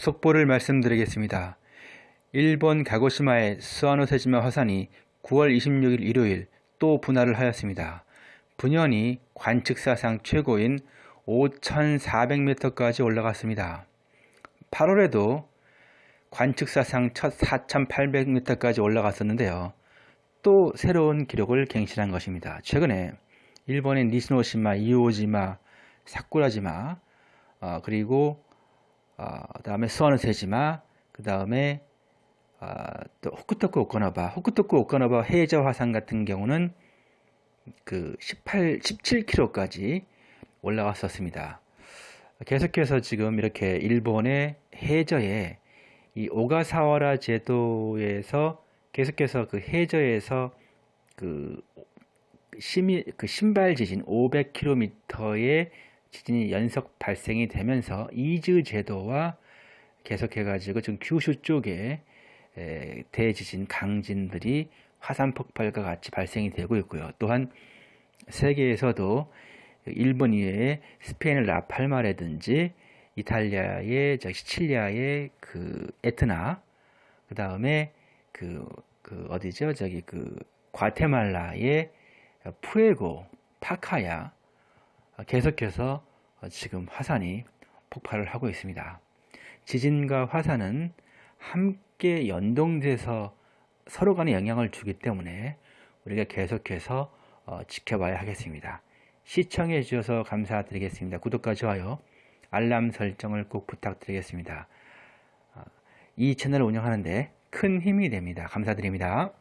속보를 말씀드리겠습니다. 일본 가고시마의 스와노세지마 화산이 9월 26일 일요일 또 분할을 하였습니다. 분연이 관측사상 최고인 5,400m까지 올라갔습니다. 8월에도 관측사상 첫 4,800m까지 올라갔었는데요. 또 새로운 기록을 갱신한 것입니다. 최근에 일본의 니시노시마, 이오지마, 사쿠라지마, 어, 그리고 어, 다음에 스와노세지마, 그 다음에 어, 또 호쿠토쿠 오카노바, 호쿠토쿠 오카노바 해저 화산 같은 경우는 그 18, 17km까지 올라갔었습니다. 계속해서 지금 이렇게 일본의 해저에 이 오가사와라 제도에서 계속해서 그 해저에서 그 심이 그 신발 지진 500km의 지진이 연속 발생이 되면서 이즈 제도와 계속해 가지고 지금 규슈 쪽에 대지진 강진들이 화산 폭발과 같이 발생이 되고 있고요. 또한 세계에서도 일본 이외에 스페인의 라팔마라든지 이탈리아의 저 시칠리아의 그 에트나 그 다음에 그, 그 어디죠 저기 그 과테말라의 푸에고 파카야 계속해서 지금 화산이 폭발을 하고 있습니다. 지진과 화산은 함께 연동돼서 서로 간에 영향을 주기 때문에 우리가 계속해서 어, 지켜봐야 하겠습니다. 시청해 주셔서 감사드리겠습니다. 구독과 좋아요, 알람 설정을 꼭 부탁드리겠습니다. 어, 이 채널을 운영하는데 큰 힘이 됩니다. 감사드립니다.